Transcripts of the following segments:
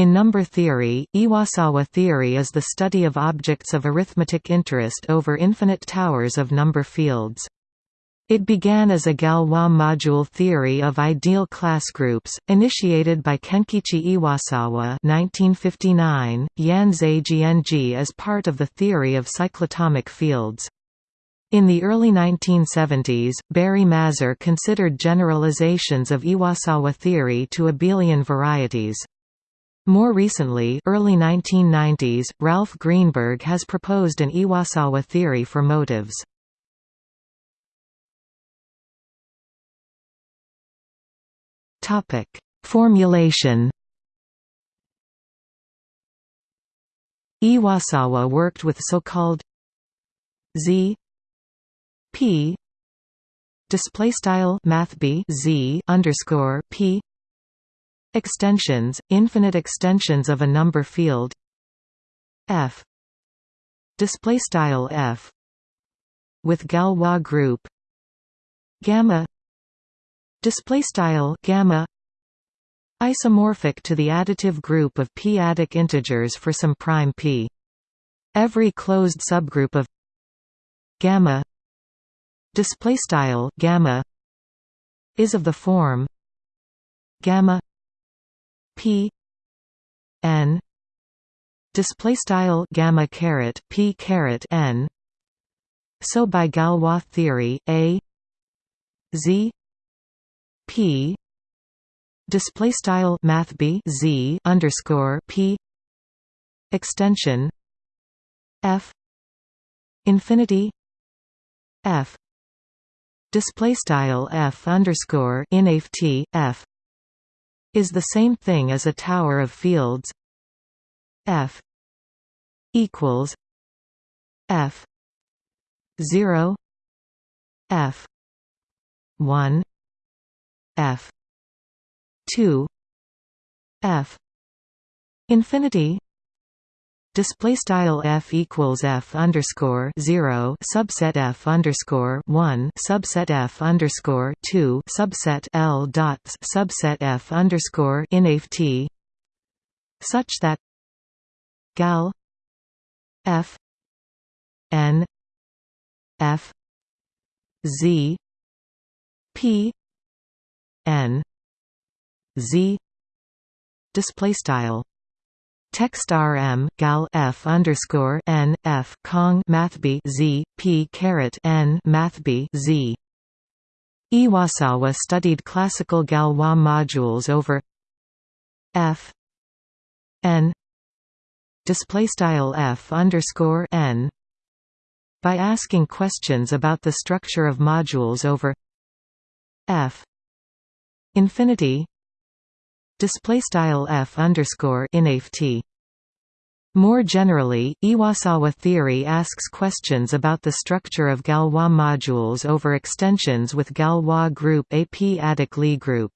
In number theory, Iwasawa theory is the study of objects of arithmetic interest over infinite towers of number fields. It began as a Galois module theory of ideal class groups, initiated by Kenkichi Iwasawa 1959, Yanzei Jianji as part of the theory of cyclotomic fields. In the early 1970s, Barry Mazur considered generalizations of Iwasawa theory to abelian varieties. More recently early 1990s, Ralph Greenberg has proposed an Iwasawa theory for motives. Formulation Iwasawa worked with so-called Z P display style math b z underscore p extensions infinite extensions of a number field. F. Display style f. With Galois group. Gamma. Display style gamma. Isomorphic to the additive group of p-adic integers for some prime p. Every closed subgroup of gamma. Display style gamma. Is of the form gamma p n display style gamma caret p caret n. So by Galois theory a z p display style math b z underscore p extension f infinity f display style f underscore inft f is the same thing as a tower of fields. F equals f 0 f 1 f 2 f infinity display style f equals f underscore 0 subset f underscore 1 subset f underscore 2 subset l dots subset f underscore inft such that gal f n f z p n z. Display style Text rm gal f underscore n f kong mathb z p caret n mathb z. Iwasawa studied classical Galois modules over f n display style f underscore n by asking questions about the structure of modules over f infinity display style f underscore inft. More generally, Iwasawa theory asks questions about the structure of Galois modules over extensions with Galois group a p-adic Lie group.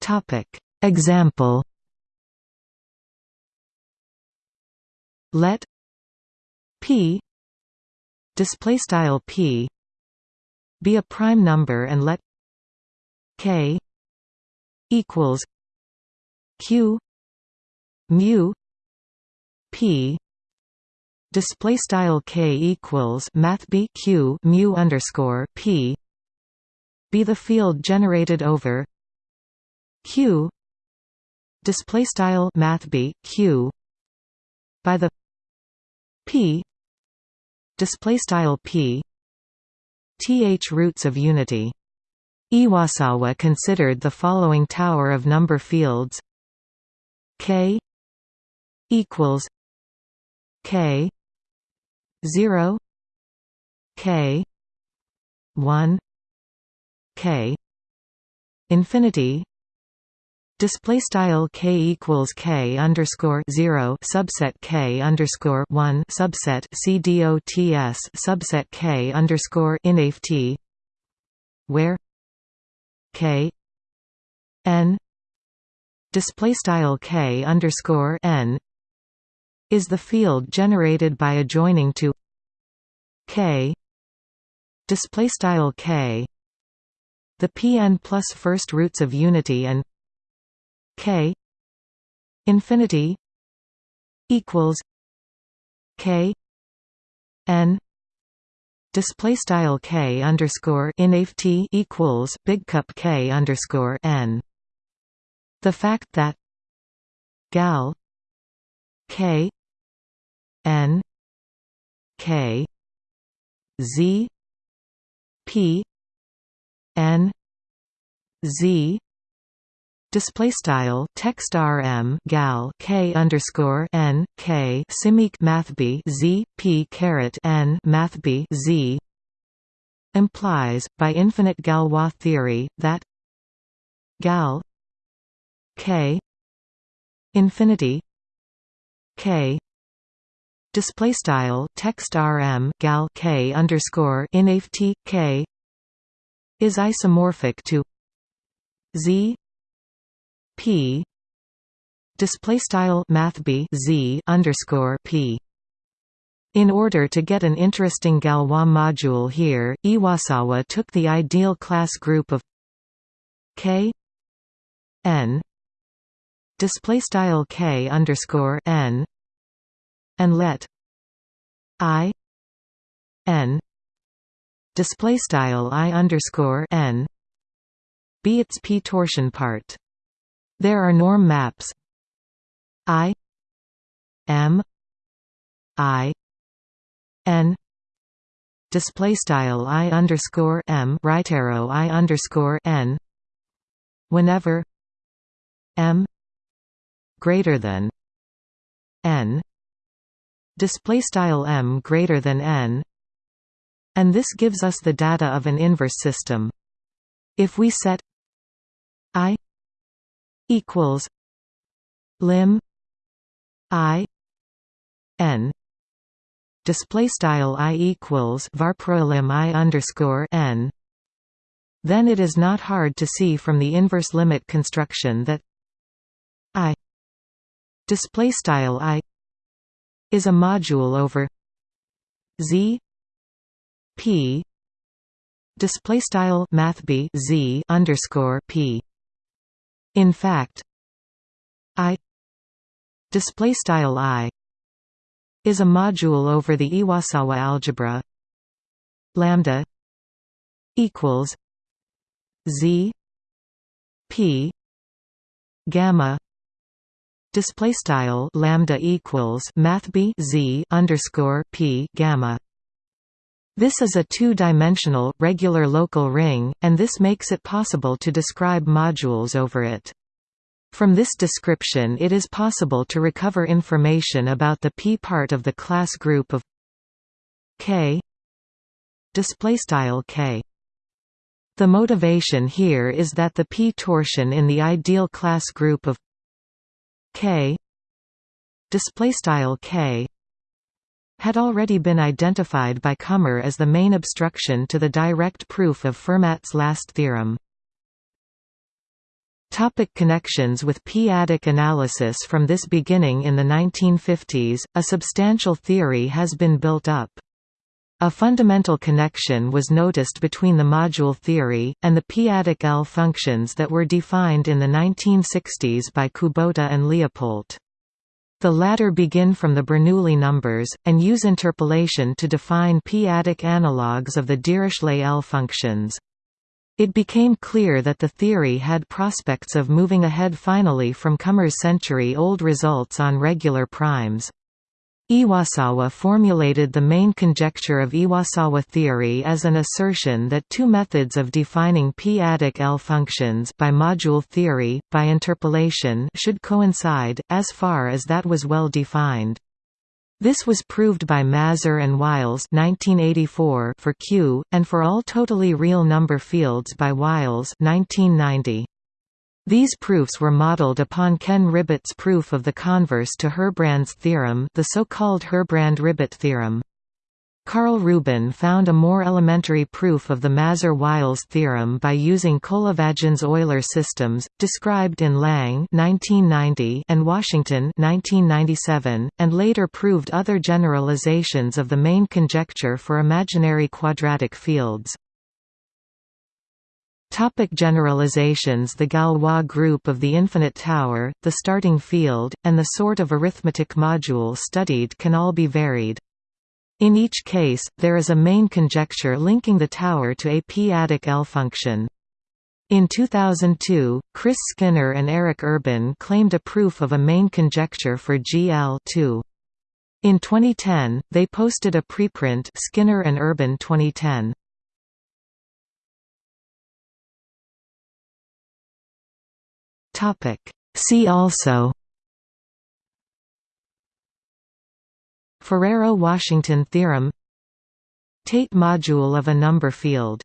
Topic Example Let p display style p be a prime number and let k equals q mu p display style k equals math b q mu underscore p be the field generated over q display style math b q by the p display style p th roots of unity. Iwasawa considered the following tower of number fields k equals k 0 k 1 k infinity Display style k equals k underscore zero subset k underscore one subset c dots subset k underscore inft where k n display style k underscore n is the field generated by adjoining to k display style k. The Pn plus first roots of unity and k infinity equals k n display style k underscore inft equals big cup k underscore n. The fact that gal k n k z p n z display style text rm gal k underscore n k simic math b z p caret n math b z. Implies by infinite Galois theory that gal k infinity k display style text rm gal k underscore inft k is isomorphic to z p display style math b z underscore p in order to get an interesting Galois module here, Iwasawa took the ideal class group of K n display style K underscore n and let I n display style I underscore n be its p torsion part. There are norm maps. I M I N display style I underscore M right arrow I underscore N. Whenever M greater than N. Display style M greater than N. And this gives us the data of an inverse system. If we set I equals lim i n. Display style i equals varprolim i underscore n. Then it is not hard to see from the inverse limit construction that i display style i is a module over z p display style math b z underscore p in fact, I display style I is a module over the Iwasawa algebra. Lambda equals z p gamma display style lambda equals math b z underscore p gamma this is a two-dimensional, regular local ring, and this makes it possible to describe modules over it. From this description it is possible to recover information about the p part of the class group of k k. The motivation here is that the p torsion in the ideal class group of k k had already been identified by Kummer as the main obstruction to the direct proof of Fermat's last theorem. Topic connections with p-adic analysis From this beginning in the 1950s, a substantial theory has been built up. A fundamental connection was noticed between the module theory, and the p-adic L functions that were defined in the 1960s by Kubota and Leopoldt. The latter begin from the Bernoulli numbers, and use interpolation to define p-adic analogues of the Dirichlet L functions. It became clear that the theory had prospects of moving ahead finally from Kummer's century-old results on regular primes. Iwasawa formulated the main conjecture of Iwasawa theory as an assertion that two methods of defining p-adic L functions by module theory, by interpolation should coincide, as far as that was well defined. This was proved by Mazur and Wiles 1984 for Q, and for all totally real number fields by Wiles 1990. These proofs were modeled upon Ken Ribet's proof of the converse to Herbrand's theorem the so-called Herbrand-Ribet theorem. Karl Rubin found a more elementary proof of the Mazur-Wiles theorem by using Kolyvagin's Euler systems, described in Lang 1990 and Washington 1997, and later proved other generalizations of the main conjecture for imaginary quadratic fields. Topic generalizations The Galois group of the infinite tower, the starting field, and the sort of arithmetic module studied can all be varied. In each case, there is a main conjecture linking the tower to a p-adic L function. In 2002, Chris Skinner and Eric Urban claimed a proof of a main conjecture for GL 2. In 2010, they posted a preprint Skinner and Urban 2010. Topic. See also Ferrero-Washington theorem Tate module of a number field